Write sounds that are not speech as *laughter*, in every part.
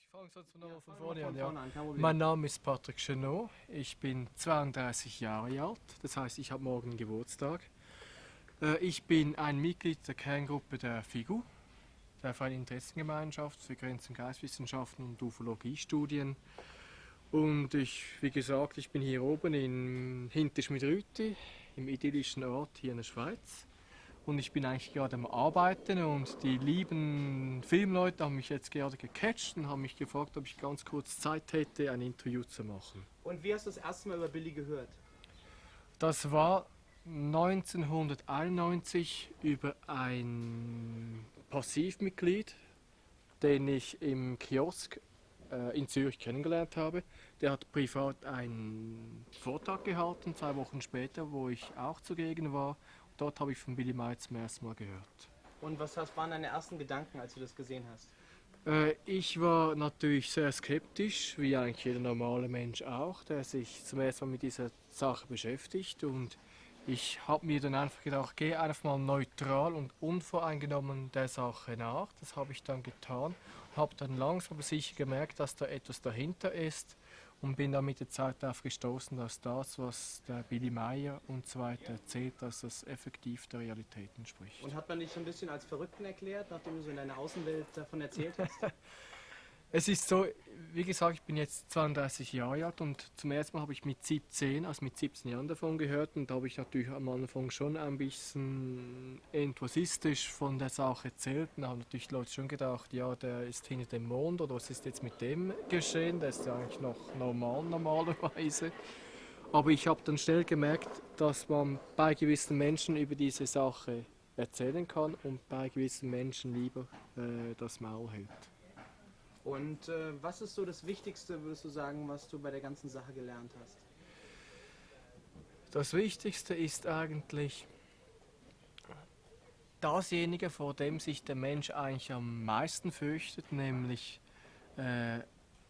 Ich fange sonst nochmal von vorne an. Ja. Mein Name ist Patrick Chenot. Ich bin 32 Jahre alt. Das heißt, ich habe morgen Geburtstag. Äh, ich bin ein Mitglied der Kerngruppe der FIGU, der Freien Interessengemeinschaft für Grenz- und Geistwissenschaften und Ufologiestudien. Und ich, wie gesagt, ich bin hier oben in Hinterschmidrüti, im idyllischen Ort hier in der Schweiz. Und ich bin eigentlich gerade am Arbeiten und die lieben Filmleute haben mich jetzt gerade gecatcht und haben mich gefragt, ob ich ganz kurz Zeit hätte, ein Interview zu machen. Und wie hast du das erste Mal über Billy gehört? Das war 1991 über ein Passivmitglied, den ich im Kiosk äh, in Zürich kennengelernt habe. Der hat privat einen Vortrag gehalten, zwei Wochen später, wo ich auch zugegen war. Dort habe ich von Billy May zum ersten Mal gehört. Und was waren deine ersten Gedanken, als du das gesehen hast? Äh, ich war natürlich sehr skeptisch, wie eigentlich jeder normale Mensch auch, der sich zum ersten Mal mit dieser Sache beschäftigt. Und ich habe mir dann einfach gedacht, geh einfach mal neutral und unvoreingenommen der Sache nach. Das habe ich dann getan. Habe dann langsam aber sicher gemerkt, dass da etwas dahinter ist und bin dann mit der Zeit darauf gestoßen, dass das, was der Billy Meyer und so weiter erzählt, dass das effektiv der Realität entspricht. Und hat man dich so ein bisschen als Verrückten erklärt, nachdem du so in deiner Außenwelt davon erzählt hast? *laughs* Es ist so, wie gesagt, ich bin jetzt 32 Jahre alt und zum ersten Mal habe ich mit 17, also mit 17 Jahren davon gehört und da habe ich natürlich am Anfang schon ein bisschen enthusiastisch von der Sache erzählt und haben natürlich Leute schon gedacht, ja, der ist hinter dem Mond oder was ist jetzt mit dem geschehen, der ist ja eigentlich noch normal normalerweise. Aber ich habe dann schnell gemerkt, dass man bei gewissen Menschen über diese Sache erzählen kann und bei gewissen Menschen lieber äh, das Maul hält. Und äh, was ist so das Wichtigste, würdest du sagen, was du bei der ganzen Sache gelernt hast? Das Wichtigste ist eigentlich dasjenige, vor dem sich der Mensch eigentlich am meisten fürchtet, nämlich äh,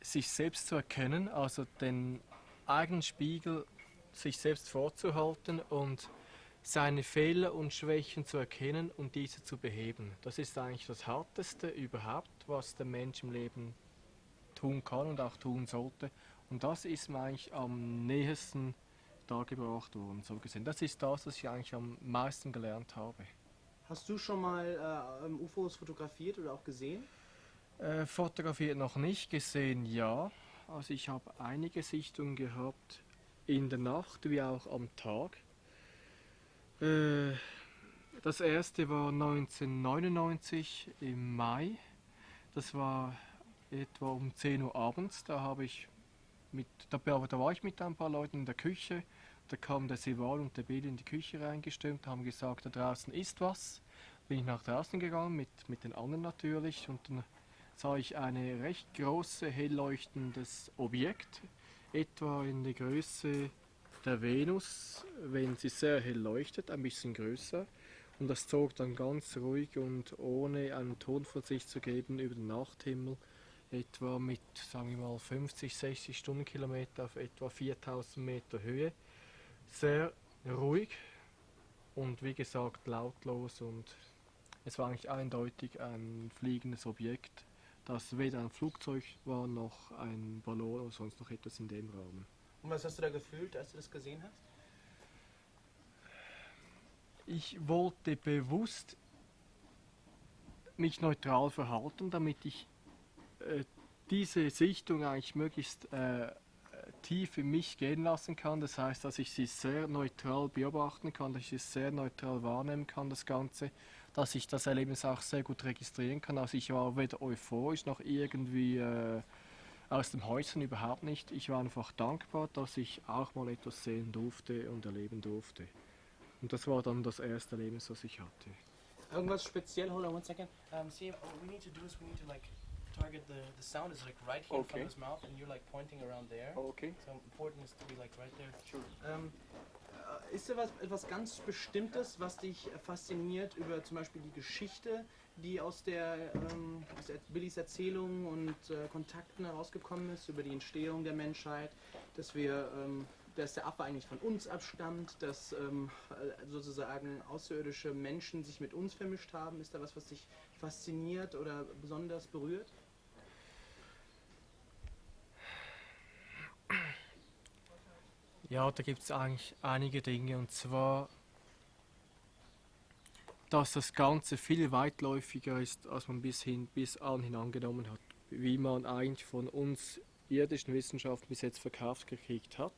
sich selbst zu erkennen, also den eigenen Spiegel sich selbst vorzuhalten und seine Fehler und Schwächen zu erkennen und diese zu beheben. Das ist eigentlich das Härteste überhaupt, was der Mensch im Leben tun kann und auch tun sollte. Und das ist mir eigentlich am nähesten dargebracht worden, so gesehen. Das ist das, was ich eigentlich am meisten gelernt habe. Hast du schon mal äh, UFOs fotografiert oder auch gesehen? Äh, fotografiert noch nicht, gesehen ja. Also ich habe einige Sichtungen gehabt in der Nacht wie auch am Tag. Äh, das erste war 1999 im Mai. Das war etwa um 10 Uhr abends. Da habe ich mit, da, da war ich mit ein paar Leuten in der Küche. Da kam der Sival und der Billy in die Küche reingestimmt, haben gesagt, da draußen ist was. Bin ich nach draußen gegangen, mit, mit den anderen natürlich, und dann sah ich ein recht großes, hell leuchtendes Objekt, etwa in der Größe der Venus, wenn sie sehr hell leuchtet, ein bisschen größer. Und das zog dann ganz ruhig und ohne einen Ton von sich zu geben über den Nachthimmel, etwa mit, sagen wir mal, 50, 60 Stundenkilometer auf etwa 4000 Meter Höhe. Sehr ruhig und wie gesagt lautlos und es war eigentlich eindeutig ein fliegendes Objekt, das weder ein Flugzeug war noch ein Ballon oder sonst noch etwas in dem Rahmen. Und was hast du da gefühlt, als du das gesehen hast? Ich wollte bewusst mich neutral verhalten, damit ich äh, diese Sichtung eigentlich möglichst äh, tief in mich gehen lassen kann. Das heißt, dass ich sie sehr neutral beobachten kann, dass ich es sehr neutral wahrnehmen kann, das Ganze, dass ich das Erlebnis auch sehr gut registrieren kann. Also ich war weder euphorisch noch irgendwie äh, aus dem Häuschen überhaupt nicht. Ich war einfach dankbar, dass ich auch mal etwas sehen durfte und erleben durfte. Und das war dann das erste Erlebnis, das ich hatte. Irgendwas speziell? Hold on one second. Um, see, what we need to do is we need to like target the the sound is like right here okay. from his mouth, and you're like pointing around there. Oh, okay. So important is to be like right there. Sure. Um, ist da was, etwas ganz Bestimmtes, was dich fasziniert über zum Beispiel die Geschichte, die aus der ähm, aus Billys Erzählungen und äh, Kontakten herausgekommen ist, über die Entstehung der Menschheit, dass wir ähm, dass der Affe eigentlich von uns abstammt, dass ähm, sozusagen außerirdische Menschen sich mit uns vermischt haben. Ist da was, was dich fasziniert oder besonders berührt? Ja, da gibt es eigentlich einige Dinge und zwar dass das Ganze viel weitläufiger ist, als man bis, hin, bis anhin angenommen hat, wie man eigentlich von uns irdischen Wissenschaften bis jetzt verkauft gekriegt hat,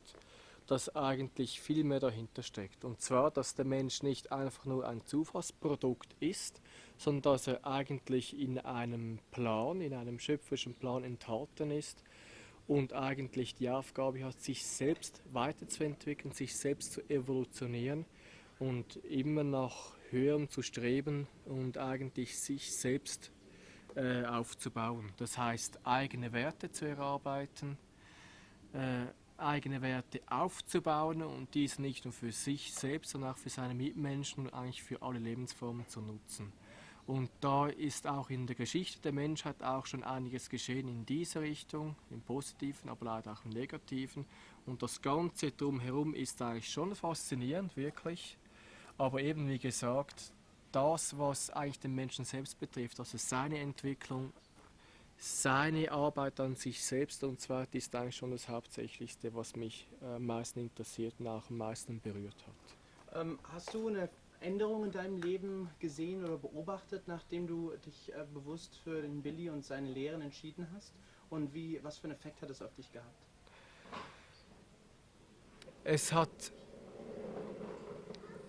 dass eigentlich viel mehr dahinter steckt. Und zwar, dass der Mensch nicht einfach nur ein Zufallsprodukt ist, sondern dass er eigentlich in einem Plan, in einem schöpferischen Plan enthalten ist und eigentlich die Aufgabe hat, sich selbst weiterzuentwickeln, sich selbst zu evolutionieren und immer nach höherem zu streben und eigentlich sich selbst äh, aufzubauen. Das heißt, eigene Werte zu erarbeiten, äh, eigene Werte aufzubauen und diese nicht nur für sich selbst, sondern auch für seine Mitmenschen und eigentlich für alle Lebensformen zu nutzen. Und da ist auch in der Geschichte der Menschheit auch schon einiges geschehen in dieser Richtung, im Positiven, aber leider auch im Negativen. Und das Ganze drumherum ist eigentlich schon faszinierend, wirklich. Aber eben wie gesagt, das, was eigentlich den Menschen selbst betrifft, also seine Entwicklung, seine Arbeit an sich selbst und zwar ist eigentlich schon das Hauptsächlichste, was mich äh, am meisten interessiert und auch am meisten berührt hat. Ähm, hast du eine Änderung in deinem Leben gesehen oder beobachtet, nachdem du dich äh, bewusst für den Billy und seine Lehren entschieden hast? Und wie, was für einen Effekt hat es auf dich gehabt? Es hat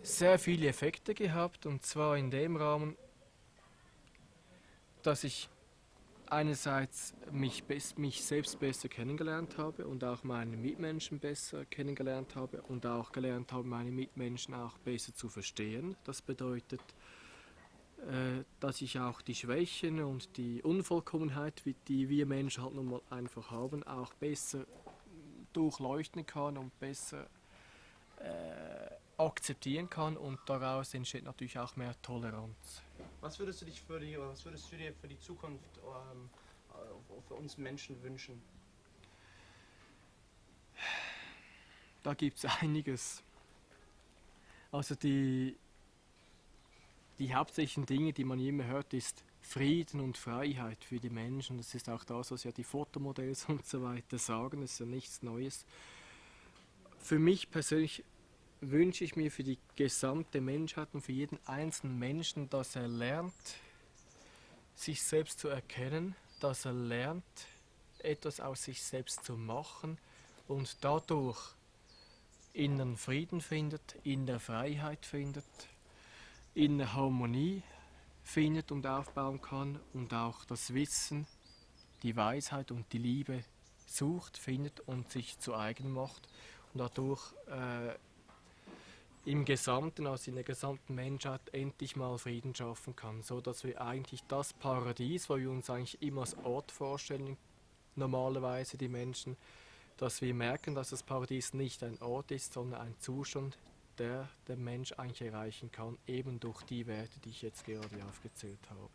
sehr viele Effekte gehabt und zwar in dem Rahmen, dass ich einerseits mich, mich selbst besser kennengelernt habe und auch meine Mitmenschen besser kennengelernt habe und auch gelernt habe, meine Mitmenschen auch besser zu verstehen. Das bedeutet, äh, dass ich auch die Schwächen und die Unvollkommenheit, die wir Menschen halt nun mal einfach haben, auch besser durchleuchten kann und besser äh, akzeptieren kann und daraus entsteht natürlich auch mehr Toleranz. Was würdest du dich für die, was würdest du dir für die Zukunft ähm, äh, für uns Menschen wünschen? Da gibt es einiges. Also die, die hauptsächlichen Dinge, die man immer hört, ist Frieden und Freiheit für die Menschen. Das ist auch das, was ja die Fotomodells *laughs* und so weiter sagen. Das ist ja nichts Neues. Für mich persönlich wünsche ich mir für die gesamte Menschheit und für jeden einzelnen Menschen, dass er lernt, sich selbst zu erkennen, dass er lernt, etwas aus sich selbst zu machen und dadurch inneren Frieden findet, in der Freiheit findet, in der Harmonie findet und aufbauen kann und auch das Wissen, die Weisheit und die Liebe sucht, findet und sich zu eigen macht und dadurch äh, im Gesamten, also in der gesamten Menschheit, endlich mal Frieden schaffen kann, so dass wir eigentlich das Paradies, wo wir uns eigentlich immer als Ort vorstellen, normalerweise die Menschen, dass wir merken, dass das Paradies nicht ein Ort ist, sondern ein Zustand, der der Mensch eigentlich erreichen kann, eben durch die Werte, die ich jetzt gerade aufgezählt habe.